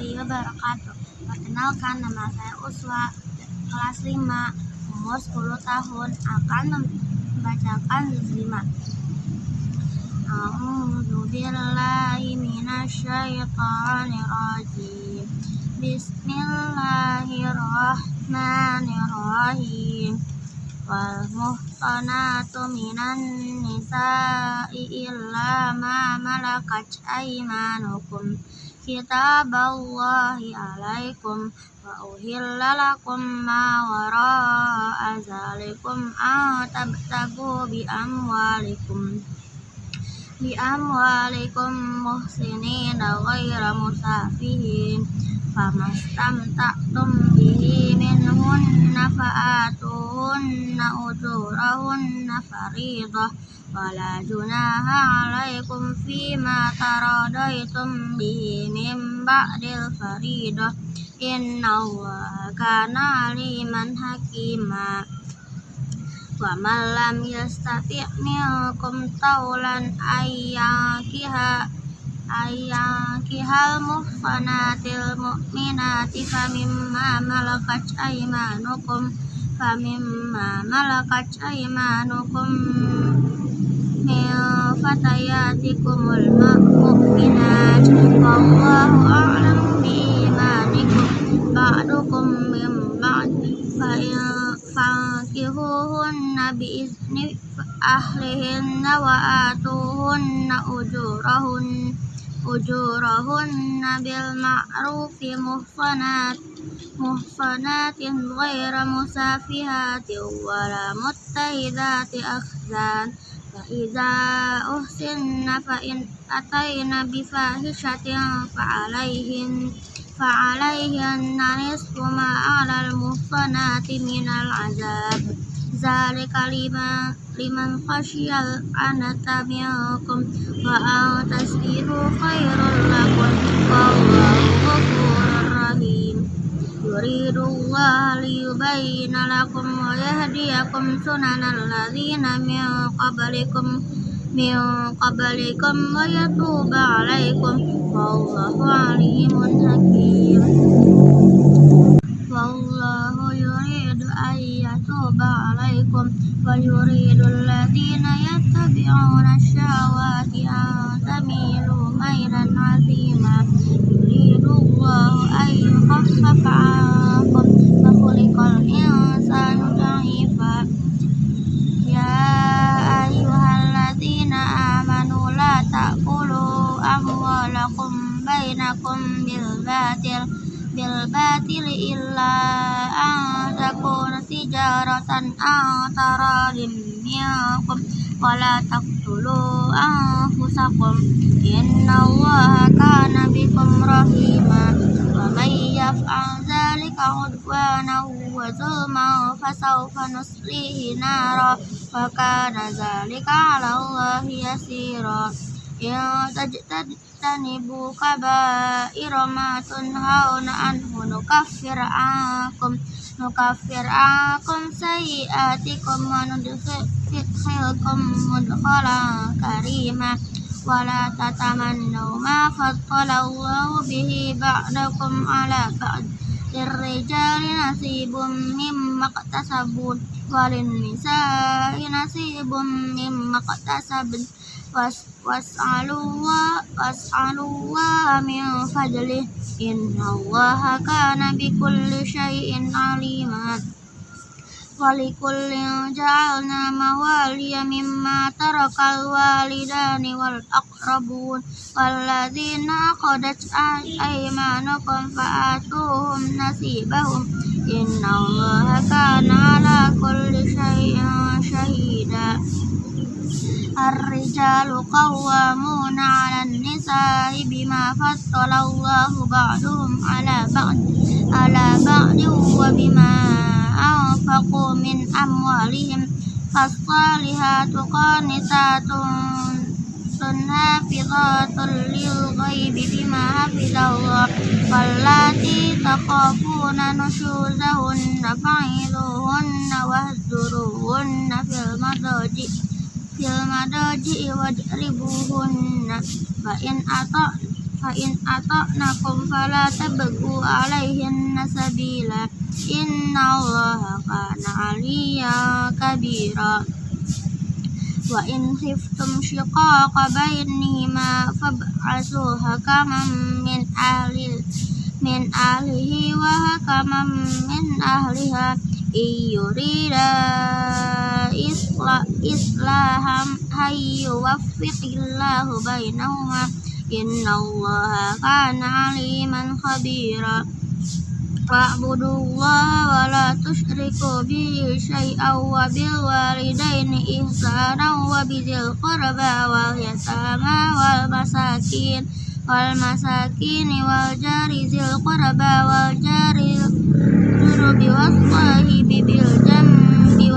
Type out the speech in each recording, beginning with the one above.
Warahmatullahi wabarakatuh. Perkenalkan nama saya Uswa, kelas 5, umur 10 tahun, akan membacakan juz 5. A'udzu billahi. Bismillahirrahmanirrahim. Wal muhsanatu minan nisa'i illa ma malakat aymanukum kitaballahi alaikum wa uhilla lakum ma wara'a zalikum an tabtagu bi amwalikum. Bi amwalikum muhsinina ghaira musafihin famastamta'tum bihi minhunna fa'atuhunna ujurahunna wala junaha alaikum fima taradaitum bihi min ba'dil faridah. Inna allaha kana aliman hakima. Wa man lam yastati' minkum taulan ayyakiha ayyakihal muhsanatil mu'minati famimma malakat aymanukum famimma malakat aymanukum من فتياتكم المؤمنات والله أعلم بإيمانكم بعضكم من بعض فانكحوهن بإذن أهلهن وآتوهن أجورهن أجورهن بالمعروف محصنات محصنات غير مسافهات ولا متخذات أخذان wala muttaidati akhzan fa idza uhsinna fa in ataina bi fahishatin fa alaihin fa alaihin nisfu ma 'alal muhsanati minal azab zalika liman liman khasyal yuridu Allah liyubayyina lakum wa yahdiyakum sunanal ladzina min qablikum min qablikum wa yatuba alaikum wallahu alimun hakim. Wallahu yuridu an yatuba alaikum wa yuridu alladhina yattabi'una syahawati an Allahu an yukhaffifa 'ankum wa ya ayyuhalladzina amanu la amwalakum bainakum bil batil bil batil wala taqtulu anfusakum innallaha kana bikum rahima wa may yaf'al dzalika udwanan wa zulman fasawfa nuslihi nara wa kana dzalika 'ala Allahi yasira. Ya tajtanibu kaba'ira ma tunhauna anhu nukaffir ankum nukaffir ankum sayyi'atikum wa nudkhilkum mudkhalan karima. Wala tatamannu ma faddala Allahu bihi ba'dakum 'ala ba'd. Lirrijali nasibum mimma iktasabun walin nisa'i nasibum mimma iktasabun was was'alullah was'alullah min fadlih innallaha kana bikulli syai'in alima walikullin ja'alna mawaliya mimma tarakal walidani wal aqrabun walladzina qadat aymanukum fa'atuhum nasibahum. Innallaha kana ala kulli syai'in syahida الرجال قوامون على النساء بما فضل الله بعضهم على بعض على بعض وبما أنفقوا من أموالهم فالصالحات قانتات حافظات للغيب بما حفظ الله واللاتي تخافون نشوزهن فعظوهن واهجروهن في المضاجع fil madaji wadribuhunna fa in ato fa in ato nakum fala tabgu alaihinna sabila. Inna allaha kana aliya kabira. Wa in khiftum shiqaqa bainihima fab'asu hakaman min ahli min ahlihi wa hakaman min ahliha. Iyurida is isla islaham Hayu waffiqillahu bainahuma. Innallaha kana aliman khabira. Fa'budu wa la tushriku bihi syai'an wa bil walidaini ihsanan wa bidzil qurba wal yatama wal masakin. Wal Masakin wal jari Zil qurba wal jari jurubi was sahibi bil jam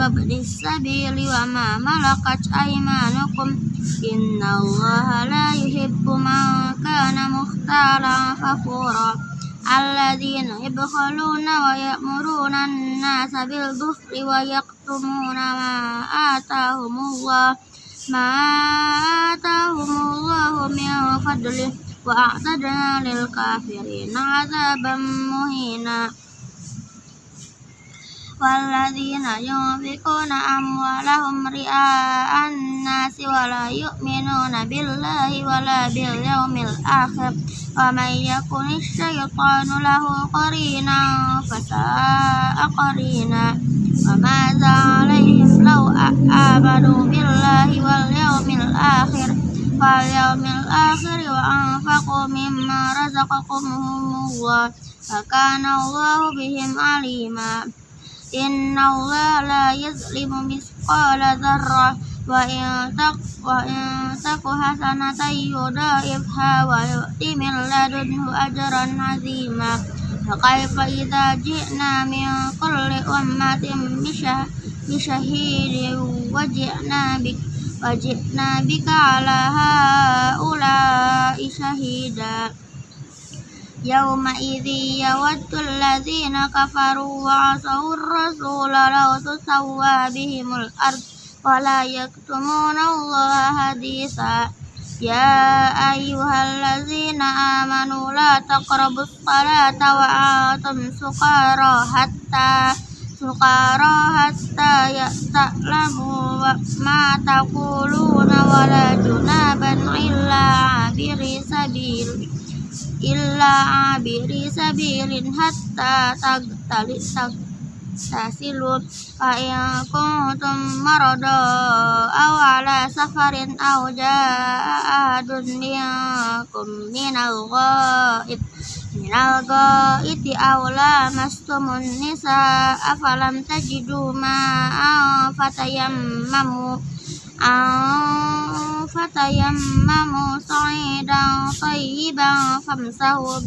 وابن السبيل وما ملكت أيمانكم إن الله لا يحب من كان مختالا فخورا الذين يبخلون ويأمرون الناس بالبخل ويكتمون ما آتاهم الله ما آتاهم الله من فضله وأعتدنا للكافرين عذابا مهينا والذين ينفقون أموالهم رئاء الناس ولا يؤمنون بالله ولا باليوم الآخر ومن يكن الشيطان له قرينا فساء قرينا وماذا عليهم لو آمنوا بالله واليوم الآخر واليوم الآخر وأنفقوا مما رزقهم الله فكان الله بهم عليما إن الله لا يظلم مثقال ذرة وإن تك وإن تك حسنة يضاعفها ويؤتي من لدنه أجرا عظيما فكيف إذا جئنا من كل أمة بشهيد وجئنا بك وجئنا بك على هؤلاء شهيدا يومئذ يود الذين كفروا وعصوا الرسول لو تسوى بهم الأرض ولا يكتمون الله حديثا يا أيها الذين آمنوا لا تقربوا الصلاة وأنتم سكارى حتى سكارى حتى تعلموا ما تقولون ولا جنابا إلا عابر سبيل illa abiri sabilin hatta tagtali tasilu fa in kuntum marada aw ala safarin aw ja'adun minkum minal ghaib. Minal ghaiti aw lamastumun nisa afalam tajidu ma'an fatayammamu fatayammamu sa'idan tayyiban famsahu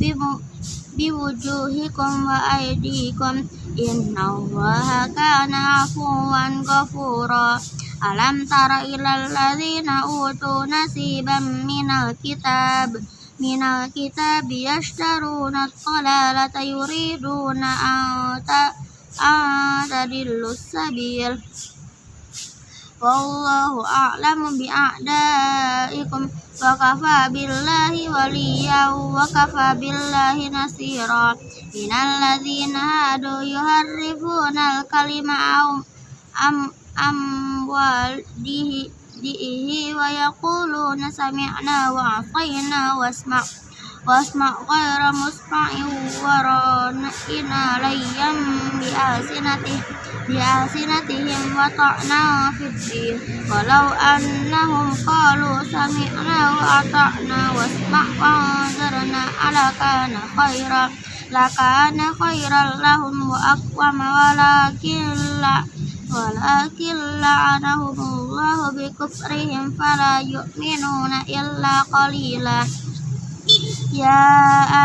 biwujuhikum wa aydikum innallaha kana afuwan ghafura alam tara ilal ladzina utu nasiban minal kitab minal kitab yashtaruna dhalalata yuriduna an tadillu sabil wallahu a'lamu bi'a'daikum. Wa kafa billahi waliya wa kafa billahi nasira minal ladzina hadu yuharrifuna al-kalima am am walihi dihi wa yaquluna sami'na wa atayna wasma' wasma' ghayra musma'in wa rana layyam bi alsinatih bi'alsinatihim wa ta'na fiddin walau annahum qalu sami'na wa ata'na wasma' wa anzarna ala kana khaira lakana khairan lahum wa aqwama walakin la walakin la'anahumullahu Ya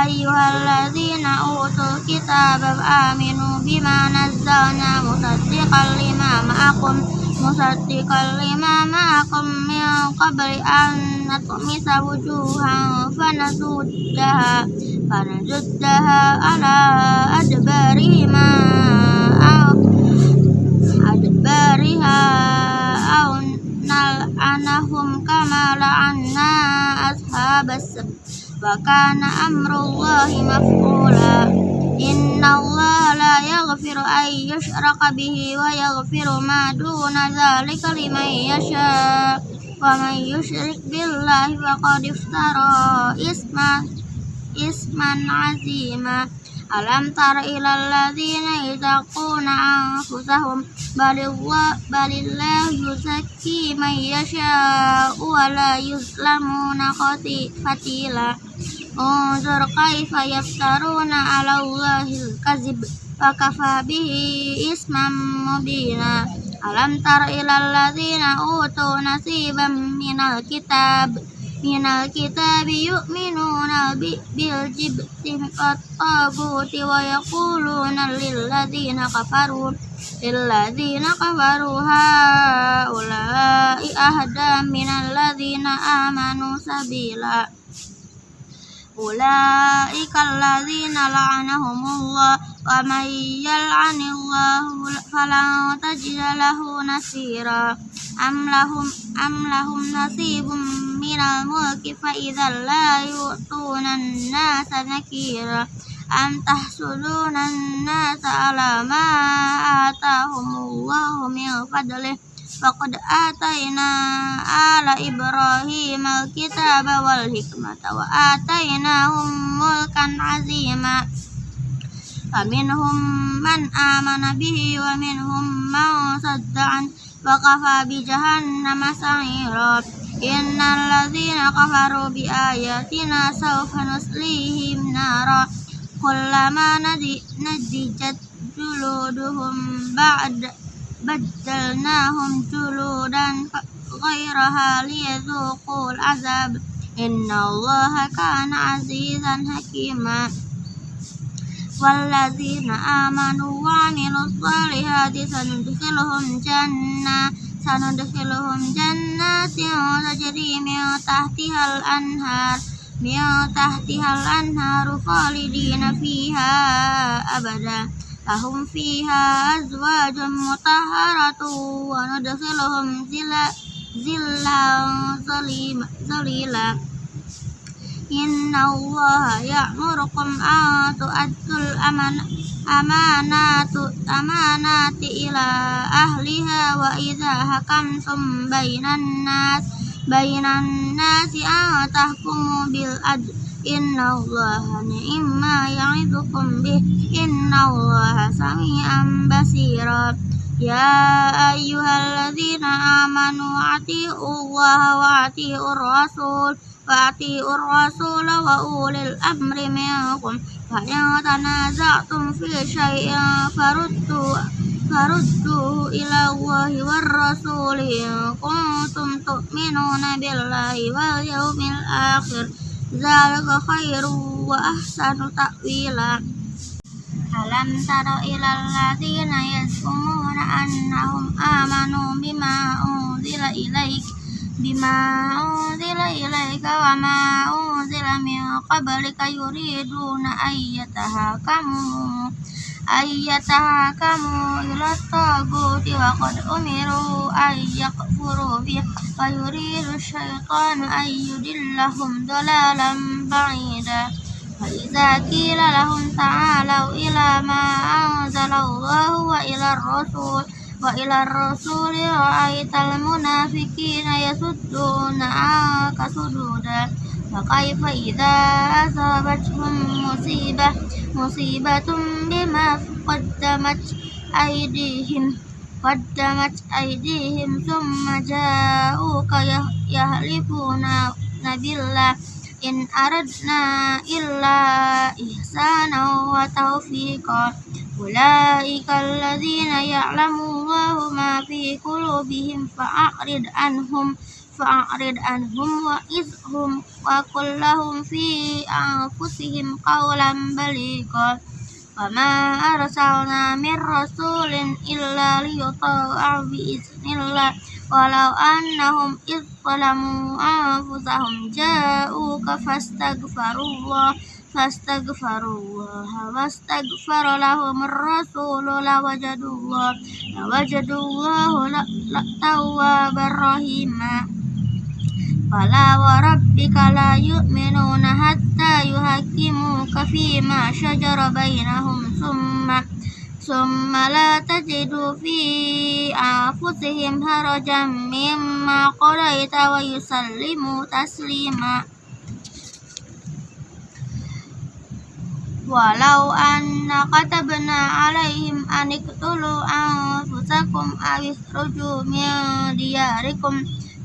ayyuhalladzina utul kitab aminu bima nazzalna musaddiqan lima ma'akum musaddiqan lima ma'akum min qabli an natmisa wujuhan fanasuddaha fanasuddaha ala adbarihima adbariha au nal'anahum kama la'anna ashabas وكان أمر الله مفعولا إن الله لا يغفر أن يشرك به ويغفر ما دون ذلك لمن يشاء ومن يشرك بالله فقد افترى إثما إثما عظيما Alam tara ilal ladzina yataquna anfusahum balillahu yuzakki man yasha'u wa la yuzlamuna fatila Unzur kaifa yaftaruna ala Allahil kazib wa kafa bihi isman mubina. Alam tara ilal ladzina utu nasiban minal kitab. من الكتاب يؤمنون بالجبت والطاغوت ويقولون للذين كفروا للذين كفروا هؤلاء أهدى من الذين آمنوا سبيلا. أولئك الذين لعنهم الله ومن يلعن الله فلن تجد له نصيرا. أم لهم أم لهم نصيب من الملك فإذا لا يؤتون الناس نكيرا أم تحسدون الناس على ما آتاهم الله من فضله فقد آتينا آل إبراهيم الكتاب والحكمة وآتيناهم ملكا عظيما فمنهم من آمن به ومنهم من صد عنه وكفى بجهنم سعيرا إن الذين كفروا بآياتنا سوف نصليهم نارا كلما نضجت جلودهم بعد بدلناهم جلودا غيرها ليذوقوا العذاب إن الله كان عزيزا حكيما والذين آمنوا وعملوا الصالحات سندخلهم جنات سندخلهم جنات تجري من تحتها الأنهار من تحتها الأنهار خالدين فيها أبدا لهم فيها أزواج مطهرة وندخلهم ظلا ظليلا Inna Allah ya'murukum atu tu'addul amana amanatu amanati ila ahliha wa idza hakamtum bainan nas bainan nasi an tahkumu bil adl. Inna Allah ni'ma ya'idukum bih. Inna Allah sami'an Ya ayyuhalladzina amanu ati'u Allah wa ati'ur rasul. وأطيعوا الرسول وأولي الأمر منكم فإن تنازعتم في شيء فردوا فردوه إلى الله والرسول إن كنتم تؤمنون بالله واليوم الآخر ذلك خير وأحسن تأويلا ألم تر إلى الذين يزعمون أنهم آمنوا بما أنزل إليك بما أنزل إليك وما أنزل من قبلك يريدون أن يتهاكموا أن يتهاكموا إلى الطاغوت وقد أمروا أن يكفروا به ويريد الشيطان أن يدلهم ضلالا بعيدا. فإذا قيل لهم تعالوا إلى ما أنزل الله وإلى الرسول wa ila rasuli ra'aital ya munafiqina yasudduna anka sududa wa kaifa idza asabatkum musibah musibatum bima qaddamat aydihim qaddamat aydihim thumma ja'uka ya, yahlifuna nabillah in aradna illa ihsana wa tawfiqan. أولئك الذين يعلم الله ما في قلوبهم فأعرض عنهم فأعرض عنهم وإذهم وقل لهم في أنفسهم قولا بليغا وما أرسلنا من رسول إلا ليطاع بإذن الله ولو أنهم إذ ظلموا أنفسهم جاءوك فاستغفروا الله فاستغفروا الله واستغفر لهم الرسول لوجدوا الله لوجدوا الله توابا رحيما فلا وربك لا يؤمنون حتى يحكموك فيما شجر بينهم ثم ثم لا تجد في أنفسهم هرجا مما قضيت ويسلموا تسليما ولو أن كتبنا عليهم أن اقتلوا أنفسكم أو اخرجوا من دياركم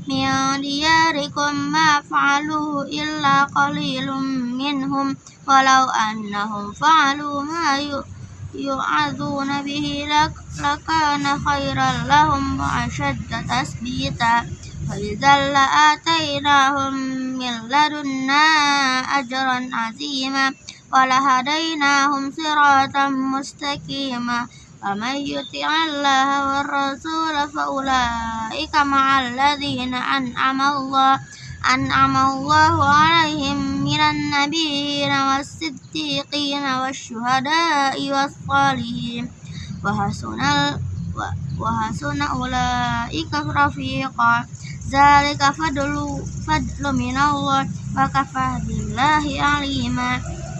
من دياركم ما فعلوه إلا قليل منهم ولو أنهم فعلوا ما يوعظون به لكان خيرا لهم وأشد تثبيتا فإذا لآتيناهم من لدنا أجرا عظيما ولهديناهم صراطا مستقيما ومن يطع الله والرسول فأولئك مع الذين أنعم الله أنعم الله عليهم من النبيين والصديقين والشهداء والصالحين وحسن وحسن أولئك رفيقا ذلك فضل فضل من الله وكفى بالله عليما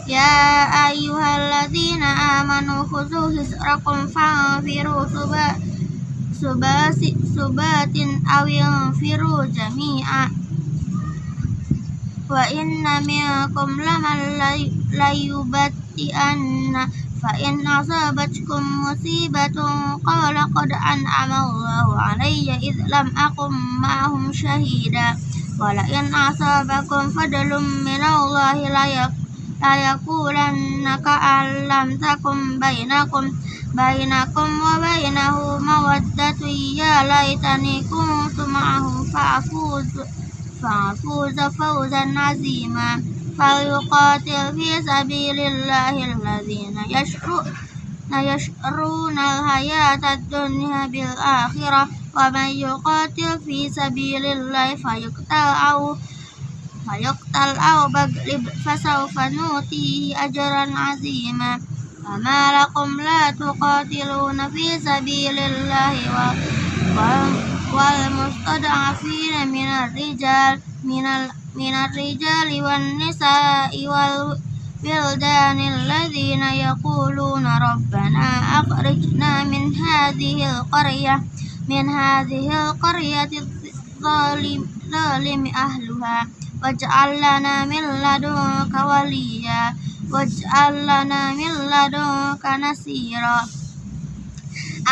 Ya ayyuhalladzina amanu khudzu hisrakum fanfiru suba subasi subatin awil firu jami'a. Wa inna minkum laman layubati'anna fa in asabatkum musibatun qala qad an'ama Allahu alayya id lam aqum ma'ahum shahida. Wa la in asabakum fadlun min Allahi la bainakum wa bainahu mawaddatu ya laitani kuntu ma'ahum fa'fuz fa'fuz fawzan azima falyuqatil fi sabilillahi alladhina yashru yashruna alhayata ad-dunya bil akhirah wa man yuqatil fi sabilillahi fayuqtal au fayuqtal aw baglib fasawfa nutihi ajran azima fama lakum la tuqatiluna fi sabilillahi wa wal mustad'afina minar rijal minal minar rijali wan nisa'i wal wildan alladhina yaquluna rabbana akhrijna min hadhihi alqaryah min hadhihi alqaryati zalim zalim ahluha واجعل لنا من لدنك وليا واجعل لنا من لدنك نصيرا.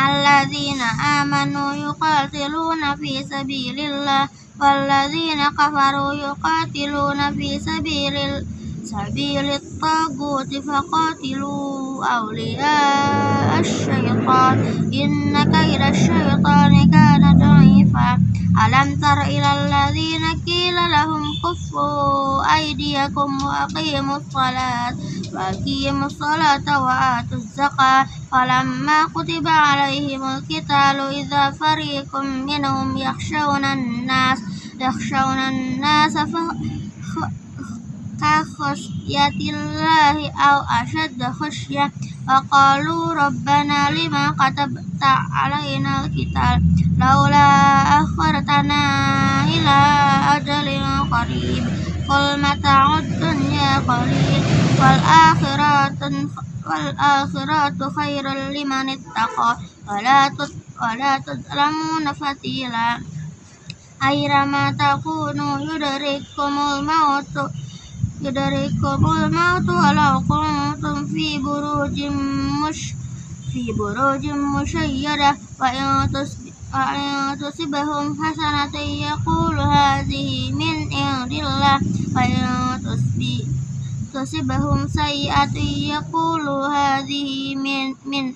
الذين آمنوا يقاتلون في سبيل الله والذين كفروا يقاتلون في سبيل سبيل الطاغوت فقاتلوا أولياء الشيطان. إن كيد الشيطان كان ضعيفا. ألم تر إلى الذين قيل لهم كفوا أيديكم وأقيموا الصلاة وأقيموا الصلاة وآتوا الزكاة فلما كتب عليهم القتال إذا فريق منهم يخشون الناس يخشون الناس ف... ka khasyyatillahi aw ashadda khasyah wa qalu rabbana lima katabta alaina al-qital laula akhartana ila ajalin qarib. Qul mata'ud dunya qalil. Wal akhiratu wal akhiratu khairul liman ittaqa. Wala tut wala tudlamuna fatila ayrama takunu yudrikumul mautu yudrikumul mautu walau kuntum fi burujim mush fi burujim musyayyada wa in tusibahum hasanatan yaqulu hadhihi min indillah wa in tusibahum sayyi'atun yaqulu hadhihi min min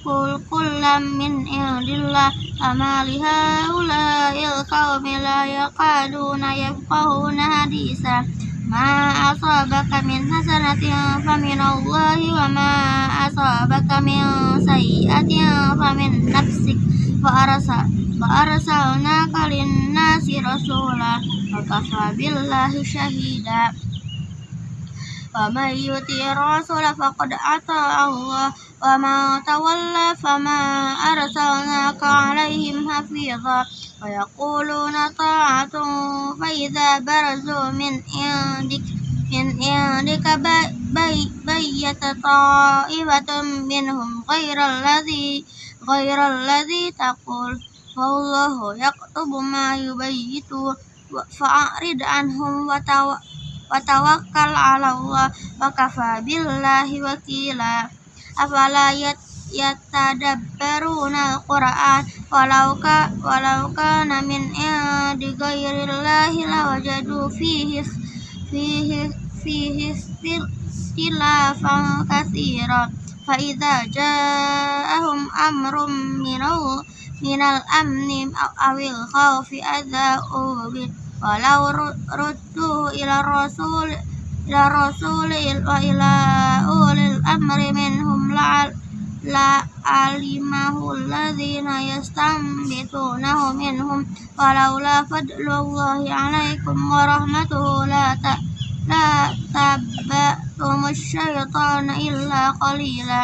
kul kullami kul kul kullam min indillah ama lihaula'il qaumi la yaqaduna yafqahuna hadisa. Ma asabaka min hasanatin faminallahi wa ma asabaka min sayyi'atin famin nafsik. Wa arsa wa arsalnaka linnasi rasula wa kafa billahi وما تولى فما أرسلناك عليهم حفيظا ويقولون طاعة فإذا برزوا من عندك من عندك بي بيت طائفة منهم غير الذي غير الذي تقول والله يكتب ما يبيتون فأعرض عنهم وتوكل على الله وكفى بالله وكيلا afala yatadabbaruna al-Qur'an walau ka walau kana min indi ghairillahi lawajadu fihi fihi fihi ikhtilafan katsira fa idza ja'ahum amrum minal minal amni awil khawfi adza'u walau ruddu ila rasul ila rasul wa ila ulil amri minhum la la alimahu alladhina yastambitunahu minhum walaula fadlullahi alaikum wa rahmatuhu la ta la tabbatum syaitana illa qalila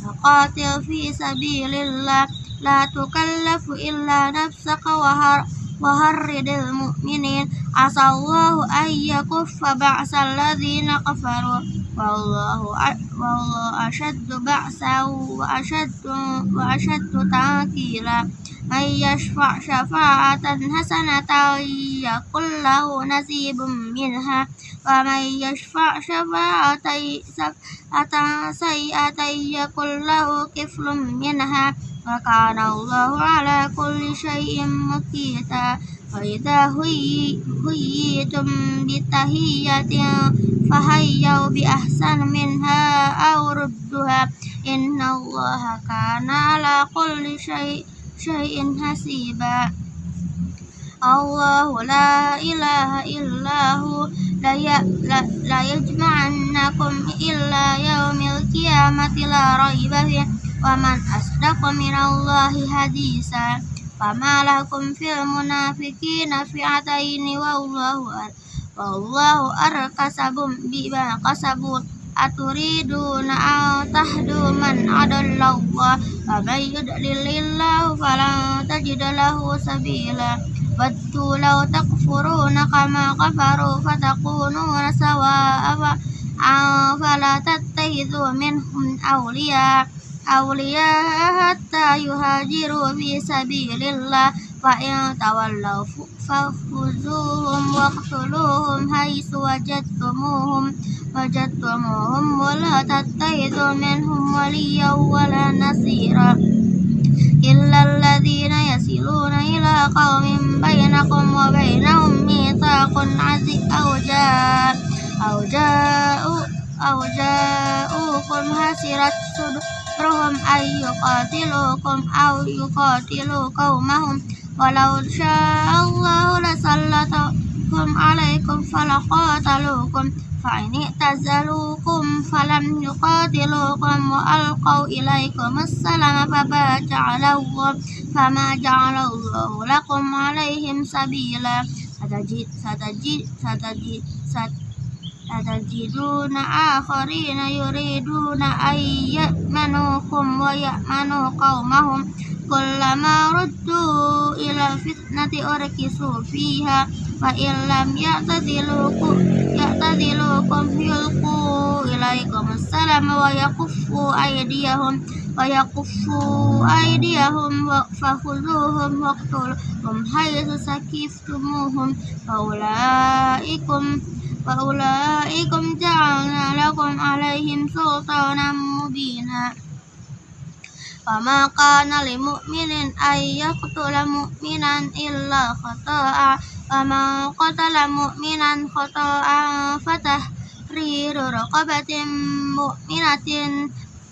faqatil fi sabilillah la tukallafu illa nafsaka wa waharridil mu'minin. Asallahu ayyakuffa ba'sal ladzina kafaru. Wallahu wallahu ashaddu ba'sa wa من يشفع شفاعة حسنة يكن له نصيب منها ومن يشفع شفاعة سيئة يكن له كفل منها وكان الله على كل شيء مقيتا. وإذا هيتم بتهية فهيوا بأحسن منها أو ردها. إن الله كان على كل شيء شيء حسيبا الله لا إله إلا هو لا يجمعنكم إلا يوم القيامة لا ريب فيه Waman asdaqu minallahi hadisa Fama lakum fil munafiqina fi'ataini wallahu wallahu arkasabum bima kasabun aturiduna an tahdu man adallallah wa may yudlilillahu falan tajid lahu sabila waddu law takfuruna kama kafaru fatakununa sawa'a fala tattakhidhu minhum awliya awliya hatta yuhajiru fi sabilillah fa in tawallaw فإن تولوا فخذوهم واقتلوهم حيث وجدتموهم وجدتموهم ولا تتخذوا منهم وليا ولا نصيرا إلا الذين يصلون إلى قوم بينكم وبينهم ميثاق عزيز أو جاء أو جاء أو جاءوكم حسرت صدورهم أن يقاتلوكم أو يقاتلوا قومهم ولو شاء الله لسلطكم عليكم فلقاتلوكم فإن اعتزلوكم فلم يقاتلوكم وألقوا إليكم السلام فما جعلوكم فما جعل الله لكم عليهم سبيلا. ستجد ستجد ستجد, ستجد yuriduna ayyamanukum wa ya'manu qaumahum kullama ruddu ila fitnati urkisu fiha fa illam ya'tadilukum ya'tadilukum yulqu ilaikum assalam wa yakuffu aydiyahum wa yakuffu aydiyahum wa fakhuduhum waqtuluhum haythu sakiftumuhum fa ulaikum فأولئكم جعلنا لكم عليهم سلطانا مبينا وما كان لمؤمن أن يقتل مؤمنا إلا خطأ ومن قتل مؤمنا خطأ فتحرير رقبة مؤمنة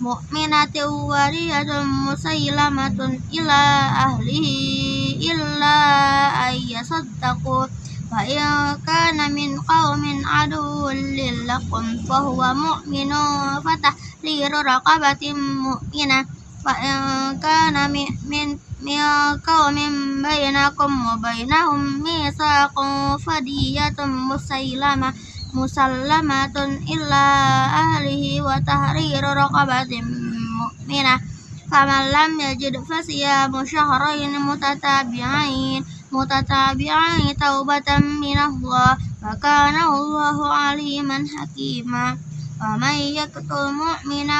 مؤمنة ورية مسيلمة إلى أهله إلا أن يصدقوا فإن كان من قوم عدو لكم فهو مؤمن فتحرير رقبة مؤمنة فإن كان من من قوم بينكم وبينهم ميثاق فدية مسلمة مسلمة إلى أهله وتحرير رقبة مؤمنة فمن لم يجد فصيام شهرين متتابعين متتابعين توبة من الله وكان الله عليما حكيما. ومن يقتل مؤمنا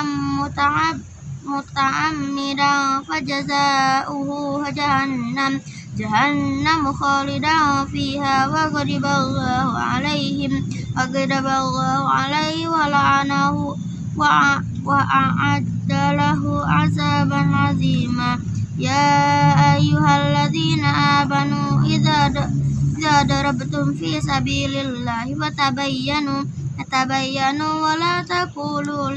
متعمدا فجزاؤه جهنم جهنم خالدا فيها وغضب الله عليهم وغضب الله عليه ولعنه وأعد له عذابا عظيما. يا أيها الذين آمنوا إذا إذا ضربتم في سبيل الله فتبينوا فتبينوا ولا تقولوا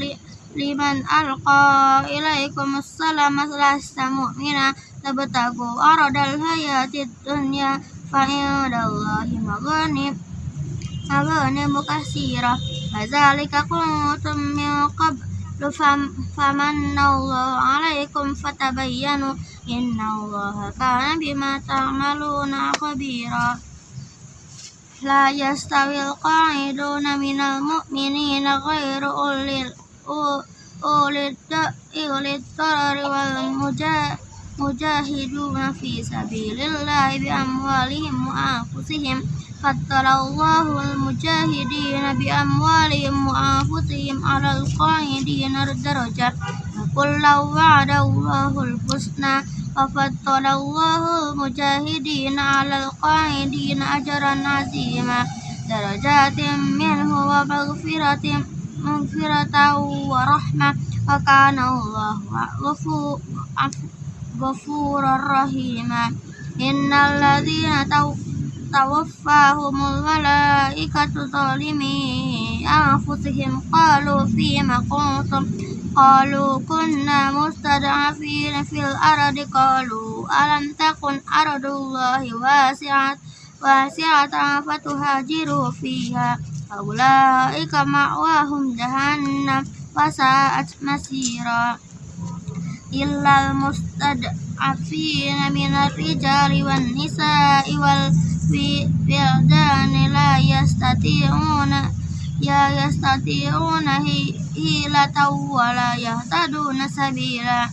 liman alqa ilaikum assalam lasta mu'mina tabtagu aradal hayatid dunya fa indallahi maghanim maghanim kasira fadzalika kuntum min qablu alaikum fatabayyanu. Innallaha kana bima ta'maluna khabira. La yastawil qa'iduna minal mu'minina ghairu ulil ulil tarari wal mujahiduna fi sabilillahi bi amwalihim wa anfusihim fattarallahu al mujahidina bi amwalihim wa anfusihim ala al qa'idina darajat kullu wa'adallahu al husna wa fattarallahu al mujahidina ala al qa'idina ajran azima. Darajatin minhu wa maghfiratin maghfiratan wa rahmah wa kana Allah ghafurur rahima. Innal ladzina tawaffahumul malaikatu zalimi anfusihim qalu fima kuntum? Qalu kunna mustad'afina fil ardi. Qalu alam takun ardullahi wasi'at wasi'atan fatuhajiru fiha. Ulaika ma'wahum jahannam wasa'at masira. Illal mustad'afina minar rijali wan nisa'i wal wildani la yastati'una ya yastati'una hilata wa la yahtaduna sabila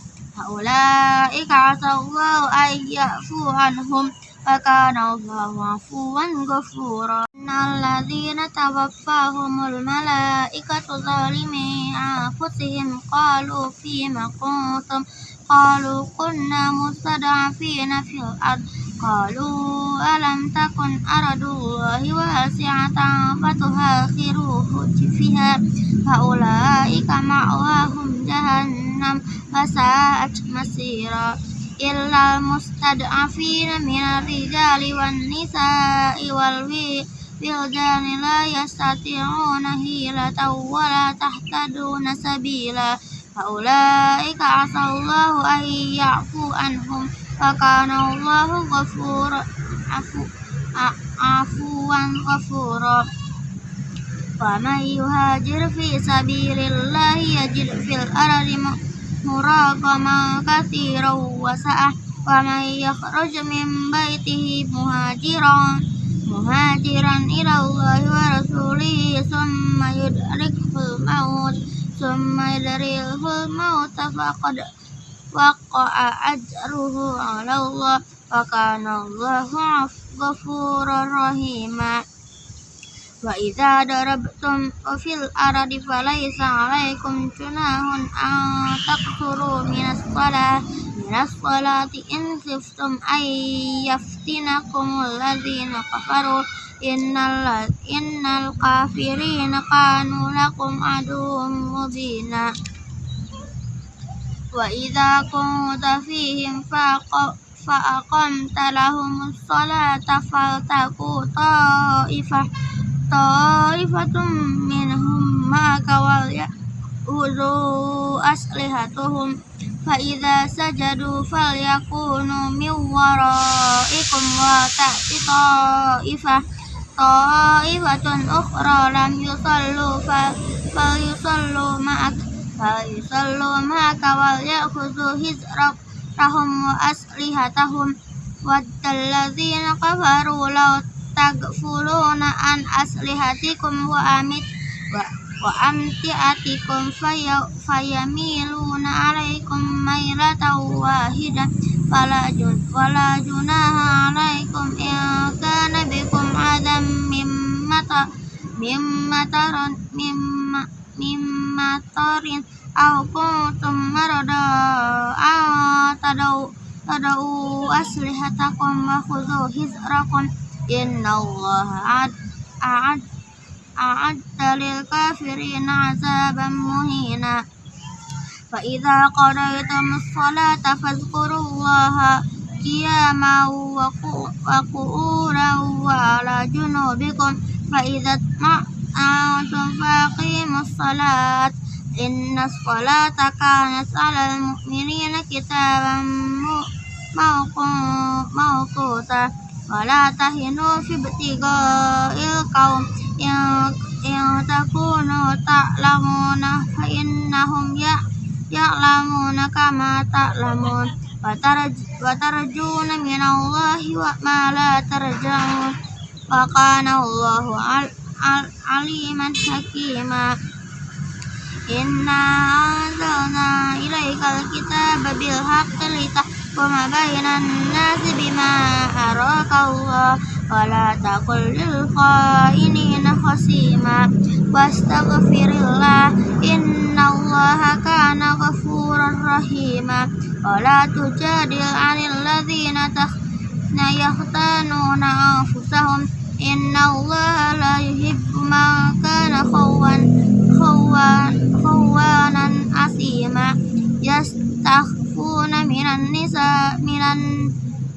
Ulaika asallahu ayyafu anhum wa kana Allahu afuwan ghafura alladzina tawaffahumul malaikatu zalimi anfusihim qalu fima kuntum qalu kunna mustad'afina fil ard qalu alam takun aradullahi wasi'atan fatuhakhiruhu fiha faulaika ma'wahum jahannam wasa'at masira illa mustad'afina minar rijali wan nisa'i wal wildani la yastati'una hilatan wa la tahtaduna sabila faulaika asallahu an ya'fu anhum wa kana Allahu ghafur afu afuwan ghafura. Wa man yuhajir fi sabilillahi yajid fil ardi muragaman katsiran wa sa'ah. Wa min baitihi muhajiran muhajiran ila Allah wa rasulihi summa yudrikul maut summa yudrikul maut faqad waqa'a ajruhu ala Allah wa kana Allahu ghafurur rahima. Wa idza darabtum fil ardi falaysa 'alaikum junahun an taqsuru minas shalah minas shalati in khiftum ay yaftinakum alladzina kafaru innal innal kafirina kanu lakum aduwwum mubina wa idza kunta fihim faqamta lahumus salata faltaku ta'ifah ta'ifatum minhum maka wal ya'udhu aslihatuhum fa idza sajadu falyakunu min waraikum wa ta'ti ta'ifah ta'ifatun ukhra lam yusallu fal yusallu ma'ak fal yusallu ma'aka wal ya'khudhu hizrahum wa aslihatahum waddalladzina kafaru law tagfuluna an aslihatikum wa amit wa, وأمتعتكم في فيميلون عليكم ميلة واحدة فلا ولا جناح عليكم إن كان بكم عذى من مطر من مطر من مطر أو كنتم مرضى أن تدعوا تدعوا أسلحتكم وخذوا حذركم إن الله أعد أعد للكافرين عذابا مهينا. فإذا قضيتم الصلاة فاذكروا الله قياما وقعودا وعلى جنوبكم فإذا اطمأنتم فأقيموا الصلاة إن الصلاة كانت على المؤمنين كتابا موقوتا ولا تهنوا في ابتغاء القوم. إن تكونوا تعلمون فإنهم ya'lamuna kama ta'lamun wa tarjuna min Allahi wa ma la tarjun wa kana Allahu al, al, aliman hakima Inna anzalna ilaikal kitaba bil telita litahkuma bainan nasi bima araka Allah wa la taqul lil khainina khasima inna allah kana ghafurar rahima wala tujadil 'anil ladzina yakhtanuna anfusahum innallaha la yuhibbu man kana khawan khawan خوانا أثيما يستخفون من النساء من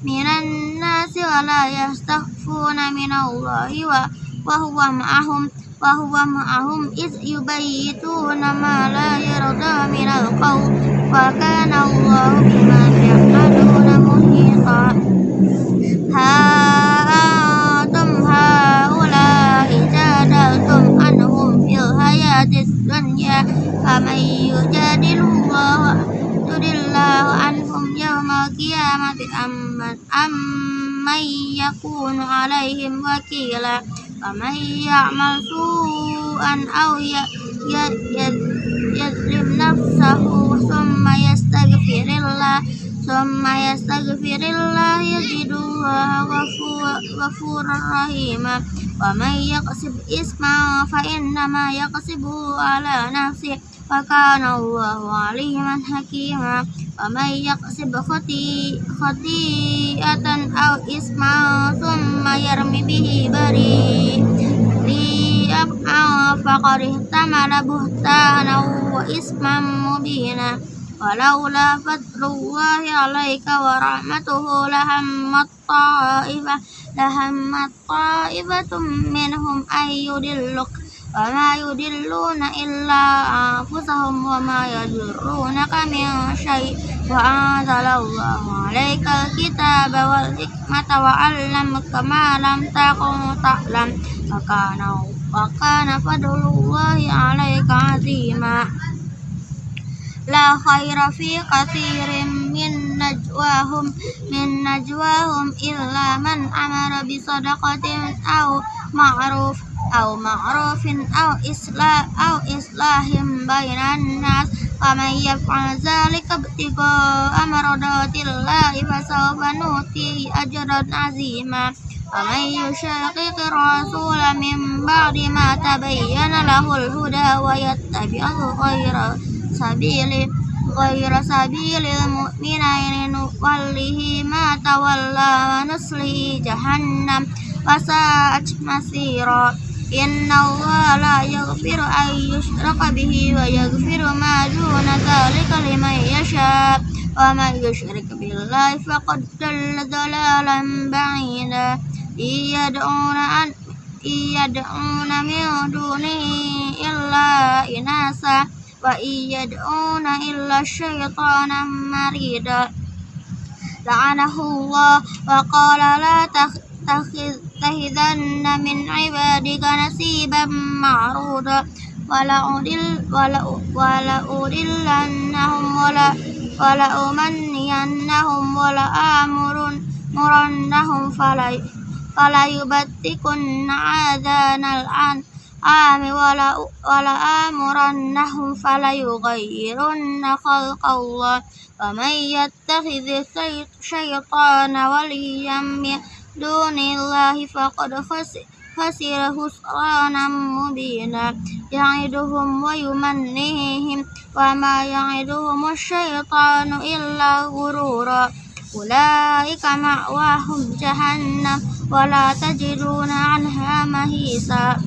من الناس ولا يستخفون من الله وهو معهم وهو معهم إذ يبيتون ما لا يرضى من القول وكان الله بما يعملون محيطا الدنيا فمن يجادل الله الله عنهم يوم القيامة أم من يكون عليهم وكيلا فمن يعمل سوءا أو يظلم نفسه ثم يستغفر الله Summa yastaghfirillah yajiduha ghafuran rahima Wa man yaqsib isma fa innama yaqsibuhu ala nafsi Wa kana Allahu aliman hakima. Wa man yaqsib khati khati'atan aw isma Summa yarmi bihi bari. Li'af'a faqarih tamala buhtana wa isma mubina. ولولا فضل الله عليك ورحمته لهمت طائفة لهمت طائفة منهم أن يدلك وما يدلون إلا أنفسهم وما يضرونك من شيء. وأنزل الله عليك الكتاب والحكمة وعلمك ما لم تكن تعلم. وكان وكان فضل الله عليك عظيما. لا خير في كثير من نجواهم من نجواهم إلا من أمر بصدقة أو معروف أو معروف أو إصلاح أو إصلاح بين الناس. ومن يفعل ذلك ابتغاء مرضات الله فسوف نؤتيه أجرا عظيما. ومن يشاقق الرسول من بعد ما تبين له الهدى ويتبع غير سبيل غير سبيل المؤمنين نوله ما تولى ونصله جهنم وساءت مصيرا إن الله لا يغفر أن يشرك به ويغفر ما دون ذلك لمن يشاء ومن يشرك بالله فقد ضل ضلالا بعيدا إن يدعون أن يدعون من دونه إلا إناثا وإن يدعون إلا الشيطان مريدا لعنه الله وقال لا تتخذن من عبادك نصيبا معروضا ولأضلنهم ولا ولأمنينهم ولآمرنهم فليبتكن آذان الأنعام الأنعام ولآمرنهم فليغيرن خلق الله ومن يتخذ الشيطان وليا من دون الله فقد خسر خسرانا مبينا. يعدهم ويمنيهم وما يعدهم الشيطان إلا غرورا. أولئك مأواهم جهنم ولا تجدون عنها مهيسا.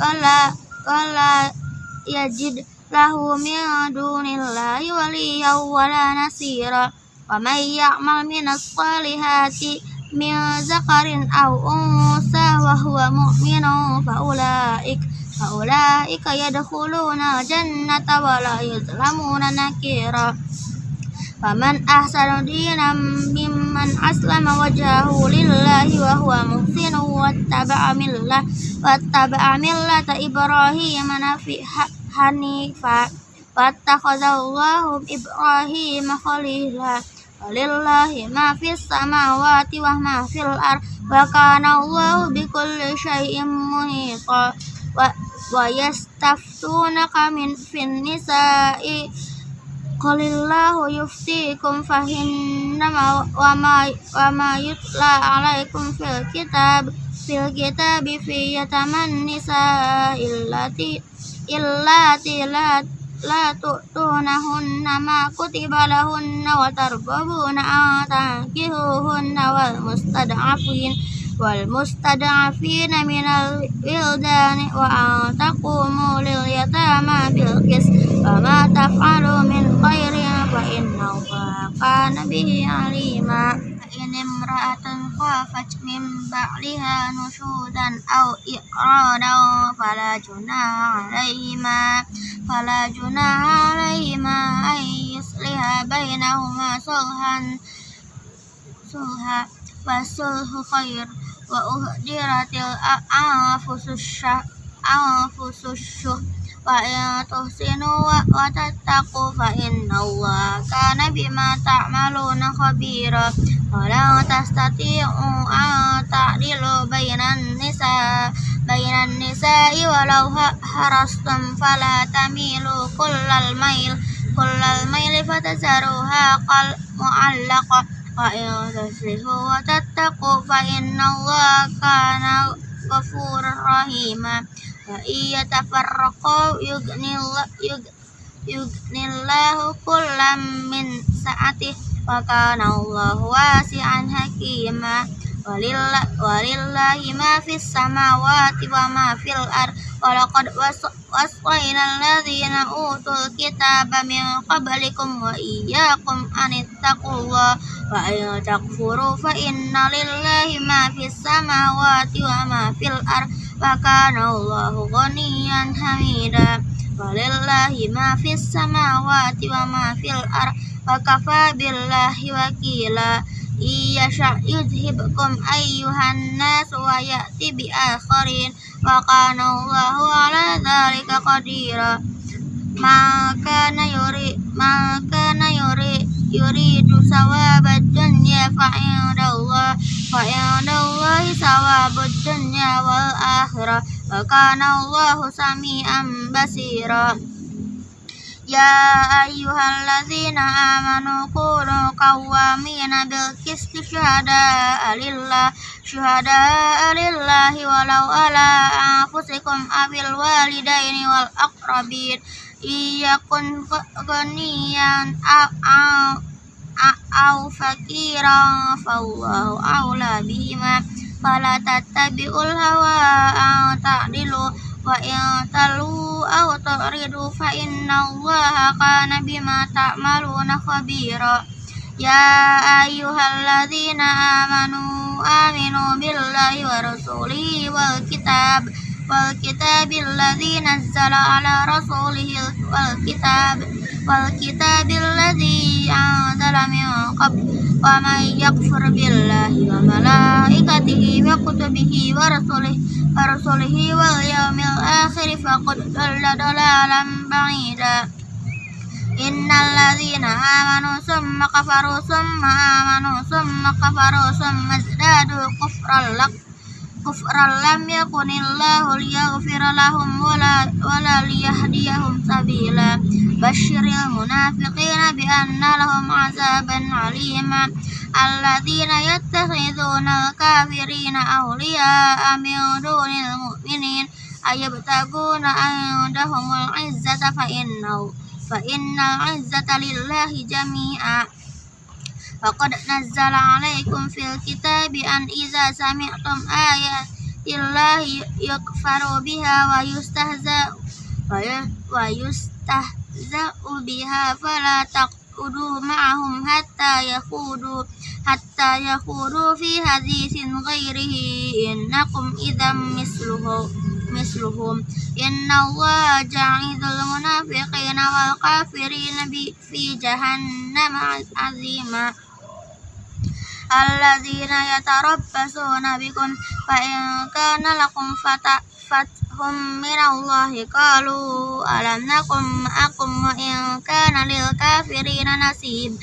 ولا ولا يجد له من دون الله وليا ولا نصيرا ومن يعمل من الصالحات من ذكر أو أنثى وهو مؤمن فأولئك فأولئك يدخلون الجنة ولا يظلمون نكيرا Faman ahsanu dinan mimman aslama wajhahu lillahi wa huwa muhsinu wattaba'a millah wattaba'a millata Ibrahim nafi hanifa wattakhadallahu Ibrahim khalila Walillahi ma fis samawati wa ma fil ar wa kana Allahu bikulli syai'in muhita wa, wa yastaftunaka min fin nisa'i Qulillahu yuftikum fahinnama wa ma wa ma yutla alaikum fil kitab fil kitab fi yataman nisa illati illati la la tu'tunahunna ma kutiba lahunna wa tarbabuna an tankihuhunna wal mustad'afin wal mustada'afina minal wildani wa antakumu lil yatama bil qis wa ma taf'alu min khairin fa inna Allah bihi alima. In imra'atan khafat min ba'liha nusudan au iqradan fala junaha 'alayhima fala junaha 'alayhima ay yusliha bainahuma sulhan sulha wa sulhu وأهدرت الأنفس الشح أنفس الشح وإن تحسنوا وتتقوا فإن الله كان بما تعملون خبيرا. ولن تستطيعوا أن تعدلوا بين النساء بين النساء ولو حرصتم فلا تميلوا كل الميل. كل الميل فتذروها معلقة وإن تصلحوا وتتقوا فإن الله كان غفورا رحيما وإن يتفرقوا يغني الله كلا من سعته وكان الله واسعا حكيما ولله, ولله ما في السماوات وما في الأرض Walaqad wasqainal ladzina utul kitab min qablikum wa iyyakum an ittaqullah wa in takfuru fa inna lillahi ma fis samawati wa ma fil ard wa kana Allahu ghaniyan hamida walillahi ma fis samawati wa ma fil ard wa kafa billahi wakila yasha yuzhibkum ayyuhan nas wa ya'ti bi akharin wa kana Allahu ala dzalika qadira. Maka na yuri maka na yuri yuridu sawabad dunya fa inda Allah fa inda Allah sawabud dunya wal akhirah wa kana Allahu samian basira. يا أيها الذين آمنوا كونوا قوامين بالقسط شهداء لله شهداء لله ولو على أنفسكم أو الوالدين والأقربين إن يكن غنيا أو, أو فقيرا فالله أولى بهما فلا تتبعوا الهوى أن تعدلوا wa in talu aw turidu fa inna allaha kana bima ta'maluna khabira. Ya ayyuhalladzina amanu aminu billahi wa rasulihi wal kitab wal kitabil ladzi nazzala ala rasulihi wal kitab wal kitabil ladzi anzala min qabl wa may yakfur billahi wa malaikatihi wa kutubihi wa rasulihi wa rasulihi wal yaumil akhir faqad dalla dalalan ba'ida. Innal ladzina amanu summa kafaru summa amanu summa kafaru summa zadu kufran lak كفرا لم يكن الله ليغفر لهم ولا, ولا ليهديهم سبيلا. بشر المنافقين بأن لهم عذابا عليما الذين يتخذون الكافرين أولياء من دون المؤمنين. أيبتغون عندهم العزة فإنه فإن العزة لله جميعا. Faqad nazzala alaikum fil kitabi an iza sami'tum ayatillahi yukfaru biha wa yustahza ya, wa yustahza'u biha fala taqudu ma'ahum hatta yakudu hatta yakudu fi hadithin ghairihi innakum idam misluhu misluhum. Inna Allah ja'idul munafiqina wal kafirina fi jahannam azima alladzina yatarabbasuna bikum fa in kana lakum fata fathum minallahi qalu alam nakum ma'akum wa kana lil kafirina nasib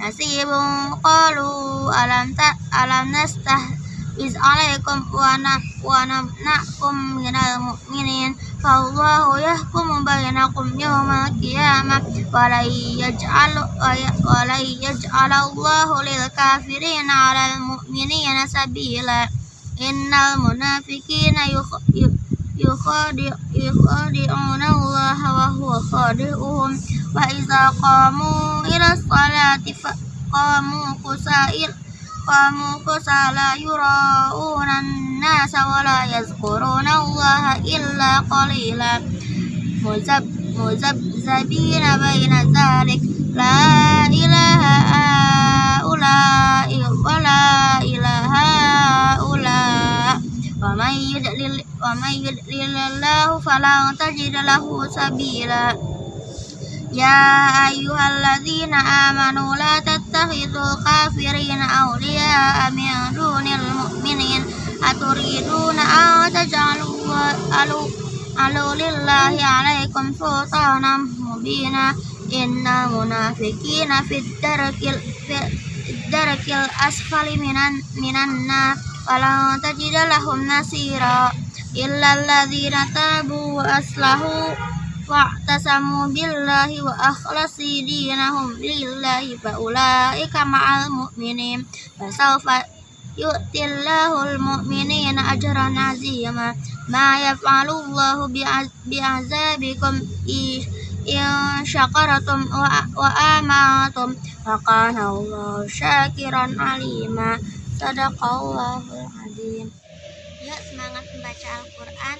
nasibun qalu alam ta alam nastah iz alaikum wa na wa nakum minal mu'minin. فالله يحكم بينكم يوم القيامة ولن يجعل, ولن يجعل الله للكافرين على المؤمنين سبيلا إن المنافقين يخادعون الله وهو خادعهم وإذا قاموا إلى الصلاة قاموا كسائر maqamu kusala yura'una an-nasa wa la yazkuruna Allah illa qalila. Muzab muzabzabina baina zalik. La ilaha ulai wa la ilaha ula wa may yudlil wa may sabila. يا أيها الذين آمنوا لا تتخذوا الكافرين أولياء من دون المؤمنين. أتريدون أن تجعلوا لله عليكم سلطانا مبينا. إن المنافقين في الدرك في الدرك الأسفل من النار. ولن تجد لهم نصيرا إلا الذين تابوا وأصلحوا wa'tasamu billahi wa akhlasi dinahum lillahi fa ulaika ma'al mu'minin. Fa sawfa yu'tillahul mu'minina ajran azima. Ma yaf'alu Allahu bi'azabikum in syakaratum wa amantum wa kana Allahu syakiran alima. Sadaqallahul azim. Yuk semangat membaca Al-Quran